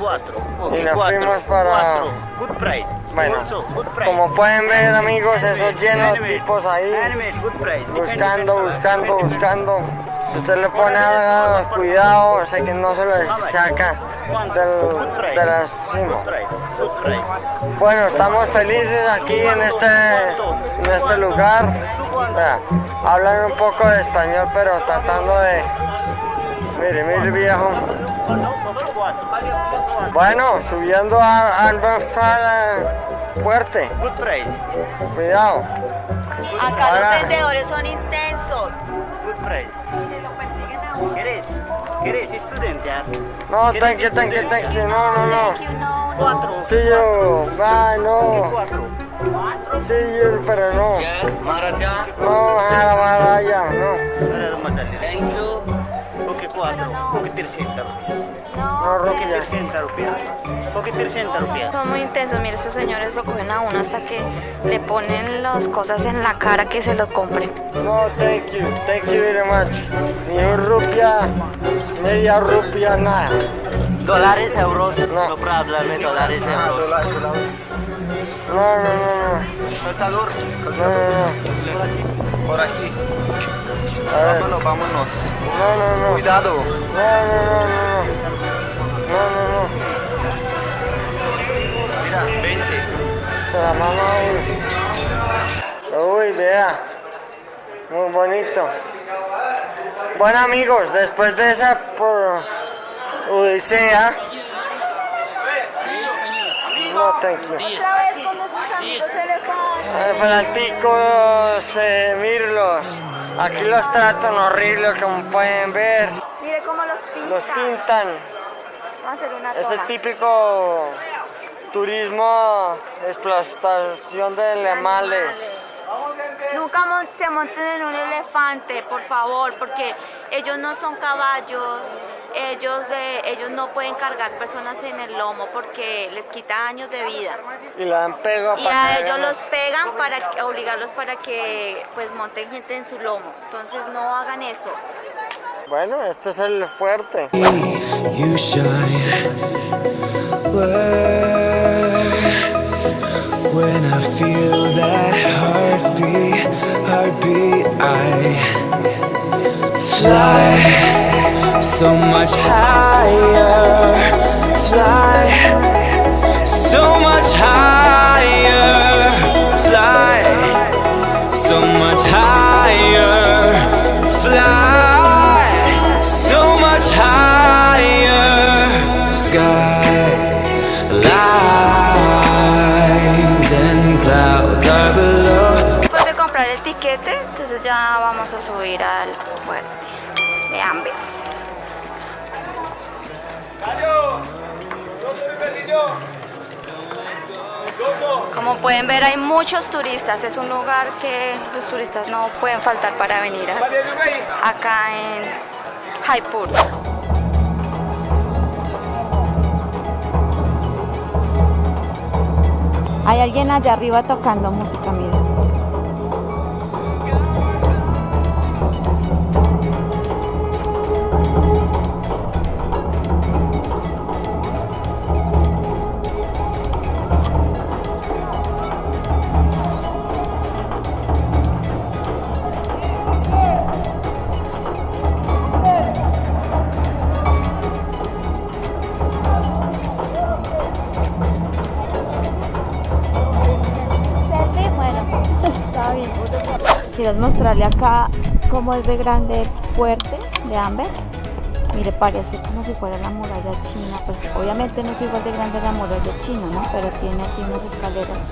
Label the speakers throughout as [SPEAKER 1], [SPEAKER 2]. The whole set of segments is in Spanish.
[SPEAKER 1] cuatro. Ok,
[SPEAKER 2] Y nos fuimos para-.
[SPEAKER 1] Good price.
[SPEAKER 2] Bueno,
[SPEAKER 1] Also, good price.
[SPEAKER 2] como pueden ver amigos, eso
[SPEAKER 1] Animate,
[SPEAKER 2] lleno de
[SPEAKER 1] animate,
[SPEAKER 2] tipos ahí buscando, buscando, buscando. Si usted le pone cuidado, sé que no se lo saca del, de la cima. Bueno, estamos felices aquí en este, en este lugar. Vea, hablan un poco de español, pero tratando de... Mire, mire viejo. Bueno, subiendo a, al fuerte.
[SPEAKER 1] Good price.
[SPEAKER 2] Cuidado.
[SPEAKER 3] Acá
[SPEAKER 2] Ahora-
[SPEAKER 3] los vendedores son intensos.
[SPEAKER 1] Good price. Ah?
[SPEAKER 2] No,
[SPEAKER 1] ¿Quieres
[SPEAKER 2] thank you, thank you, thank you. No, no, no.
[SPEAKER 3] Thank you, no, no.
[SPEAKER 1] Cuatro.
[SPEAKER 2] See you. Bye, no. See you, pero no.
[SPEAKER 4] Yes, Maraja.
[SPEAKER 2] No, jala, jala, ya, no.
[SPEAKER 4] Thank you.
[SPEAKER 1] Ok, cuatro. Ok, 300 rupias.
[SPEAKER 2] No,
[SPEAKER 3] No,
[SPEAKER 2] ya.
[SPEAKER 1] 300 rupias. Ok, 300 rupias.
[SPEAKER 3] Son muy intensos, mire, estos señores lo cogen a uno hasta que le ponen las cosas en la cara que se lo compren.
[SPEAKER 2] No, thank you. Thank you very much. Ni un rupia, media rupia, nada.
[SPEAKER 4] Dólares, euros.
[SPEAKER 2] No.
[SPEAKER 4] No problem, dólares, euros.
[SPEAKER 2] No, no, no,
[SPEAKER 4] Calzador.
[SPEAKER 2] no. No, no,
[SPEAKER 4] Por aquí. Vámonos, vámonos.
[SPEAKER 2] No, no, no.
[SPEAKER 4] Cuidado.
[SPEAKER 2] No, no, no, no, no. No, no, no.
[SPEAKER 4] Mira, 20.
[SPEAKER 2] Se la uno. Uy, vea. Muy bonito. Bueno amigos, después de esa por odisea. No, thank you.
[SPEAKER 3] Otra vez con nuestros amigos elefantes.
[SPEAKER 2] Fanáticos, eh, mírenlos. Aquí los tratan horribles como pueden ver.
[SPEAKER 3] Mire cómo los pintan.
[SPEAKER 2] Los pintan.
[SPEAKER 3] Vamos a hacer una
[SPEAKER 2] Es el típico turismo, explotación de animales.
[SPEAKER 3] Nunca mon- se monten en un elefante, por favor, porque ellos no son caballos, ellos, de, ellos no pueden cargar personas en el lomo porque les quita años de vida.
[SPEAKER 2] Y dan pego
[SPEAKER 3] Y a ellos los pegan para que- obligarlos para que pues monten gente en su lomo. Entonces no hagan eso.
[SPEAKER 2] Bueno, este es el fuerte.
[SPEAKER 5] you shine. When I feel that heartbeat, heartbeat, I fly so much higher, fly. So much higher, fly. So much higher, fly. So much higher, skylines and clouds are below.
[SPEAKER 3] Después de comprar el tiquete, entonces ya vamos a subir al Como pueden ver hay muchos turistas, es un lugar que los turistas no pueden faltar para venir acá en Jaipur. Hay alguien allá arriba tocando música, miren. Quiero mostrarle acá cómo es de grande el fuerte de Amber. Mire, parece como si fuera la muralla china. Pues obviamente no es igual de grande la muralla china, ¿no? Pero tiene así unas escaleras.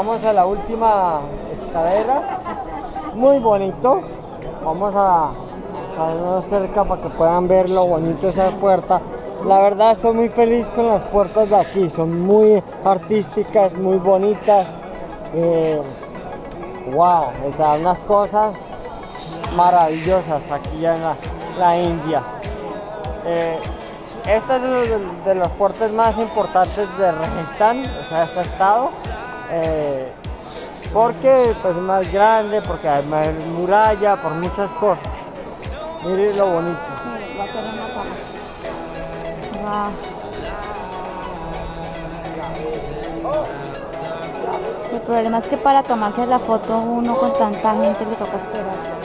[SPEAKER 2] Llegamos a la última escalera. Muy bonito. Vamos a más cerca para que puedan ver lo bonito de esa puerta. La verdad estoy muy feliz con las puertas de aquí, son muy artísticas, muy bonitas. Eh, wow, o unas cosas maravillosas aquí en la, India. Eh, este es uno de, de los fuertes más importantes de Rajasthan, o sea, este estado. Eh, porque pues, es más grande, porque hay más muralla, por muchas cosas. Miren lo bonito.
[SPEAKER 3] Va a ser una. Wow. El problema es que para tomarse la foto uno con tanta gente le toca esperar.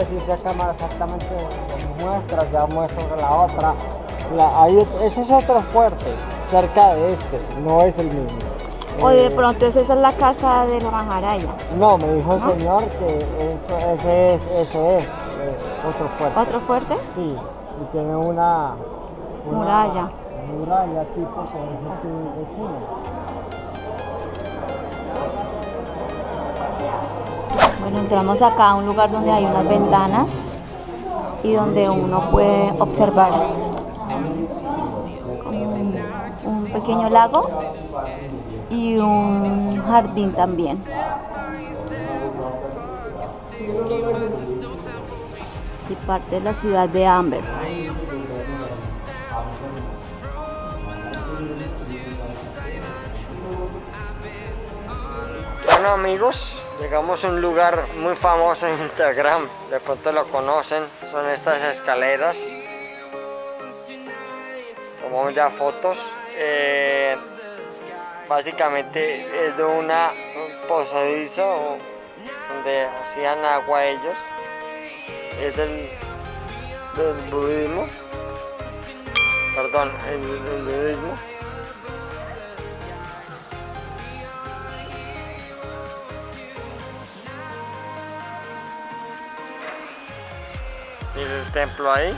[SPEAKER 2] Sé si esta cámara exactamente muestra, ya muestro la otra. La, ot- ese es otro fuerte, cerca de este, no es el mismo.
[SPEAKER 3] O de
[SPEAKER 2] Eh,
[SPEAKER 3] pronto esa es la casa de la Maharaya.
[SPEAKER 2] No, me dijo el
[SPEAKER 3] ¿No?
[SPEAKER 2] señor que eso, ese es, ese es eh, otro fuerte.
[SPEAKER 3] ¿Otro fuerte?
[SPEAKER 2] Sí, y tiene una, una
[SPEAKER 3] Muralla.
[SPEAKER 2] Muralla tipo que es de China.
[SPEAKER 3] Bueno, entramos acá a un lugar donde hay unas ventanas y donde uno puede observar un pequeño lago y un jardín también. Y parte de la ciudad de Amber.
[SPEAKER 2] Bueno amigos, llegamos a un lugar muy famoso en Instagram, de pronto lo conocen, son estas escaleras. Tomamos ya fotos. eh, básicamente es de una un posadizo donde hacían agua ellos. Es del, del budismo. Perdón, el, el budismo. Templo ahí.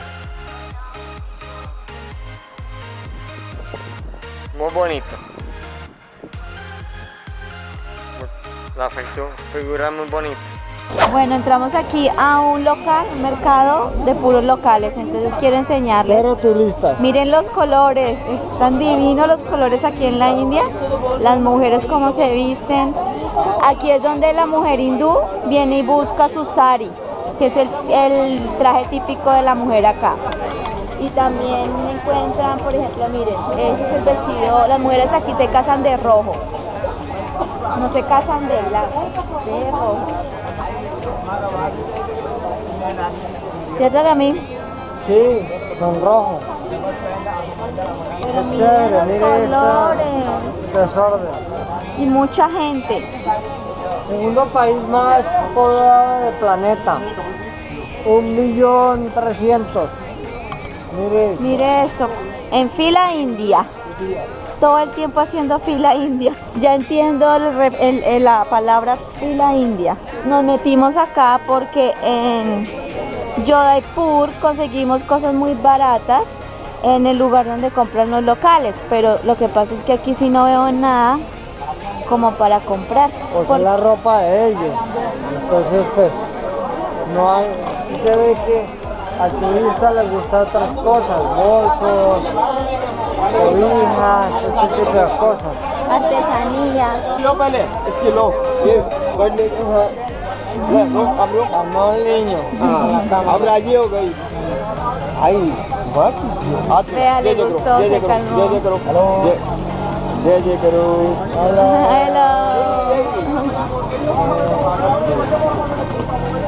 [SPEAKER 2] Muy bonito. La figu- figura muy bonita.
[SPEAKER 3] Bueno, entramos aquí a un local, un mercado de puros locales, entonces quiero enseñarles.
[SPEAKER 2] Cero turistas.
[SPEAKER 3] Miren los colores, están divinos los colores aquí en la India. Las mujeres cómo se visten. Aquí es donde la mujer hindú viene y busca su sari, que es el, el traje típico de la mujer acá. Y también encuentran, por ejemplo, miren, ese es el vestido, las mujeres aquí se casan de rojo. No se casan de blanco, de rojo. ¿Cierto que a mí?
[SPEAKER 2] Sí, son rojos.
[SPEAKER 3] Pero miren los colores.
[SPEAKER 2] desorden.
[SPEAKER 3] Y mucha gente.
[SPEAKER 2] Segundo país más poblado del planeta. Un millón trescientos. Mire,
[SPEAKER 3] esto, en fila india. Todo el tiempo haciendo fila india. Ya entiendo la palabra fila india. Nos metimos acá porque en Yodaipur conseguimos cosas muy baratas en el lugar donde compran los locales. Pero lo que pasa es que aquí sí no veo nada como para comprar.
[SPEAKER 2] Porque
[SPEAKER 3] por...
[SPEAKER 2] la ropa de ellos. Entonces pues no hay, sí se ve que al turista le gustan otras cosas, bolsos, cobijas, este tipo de cosas.
[SPEAKER 3] Artesanía.
[SPEAKER 6] Kilo vale, es kilo.
[SPEAKER 3] Vea, le gustó, se calmó.
[SPEAKER 6] जय जय करो हेलो जय जय जय करो
[SPEAKER 2] Hola.
[SPEAKER 3] Hello.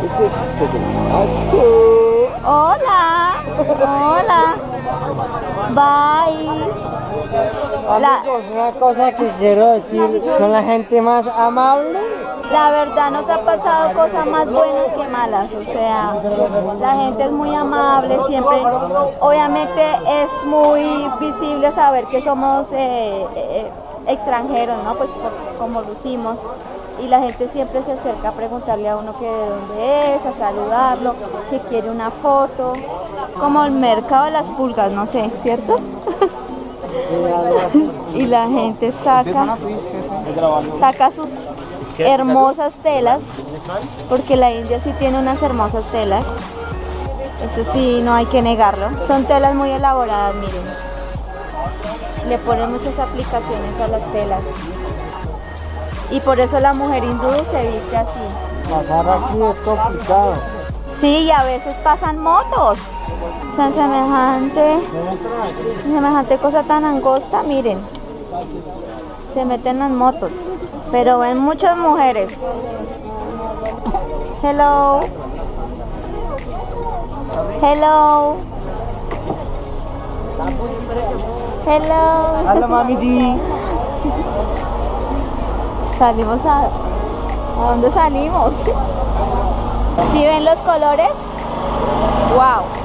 [SPEAKER 6] This is sitting. Aku.
[SPEAKER 3] Hola, hola. Bye. La-
[SPEAKER 2] una cosa que quiero decir, son la gente más amable.
[SPEAKER 3] La verdad nos ha pasado cosas más buenas que malas, o sea, la gente es muy amable, siempre, obviamente es muy visible saber que somos eh, eh, extranjeros, ¿no? Pues por- como lucimos, y la gente siempre se acerca a preguntarle a uno que de dónde es, a saludarlo, que quiere una foto, como el mercado de las pulgas, no sé, ¿cierto? y la gente saca saca sus hermosas telas, porque la India sí tiene unas hermosas telas. Eso sí, no hay que negarlo. Son telas muy elaboradas, miren. Le ponen muchas aplicaciones a las telas. Y por eso la mujer hindú se viste así.
[SPEAKER 2] Pasar aquí es complicado.
[SPEAKER 3] Sí, y a veces pasan motos. O sea, semejante, semejante cosa tan angosta, miren. Se meten las motos. Pero ven muchas mujeres. Hello. Hello. Hello.
[SPEAKER 2] Hola mami.
[SPEAKER 3] Salimos a... ¿A dónde salimos? ¿Sí ven los colores? ¡Wow!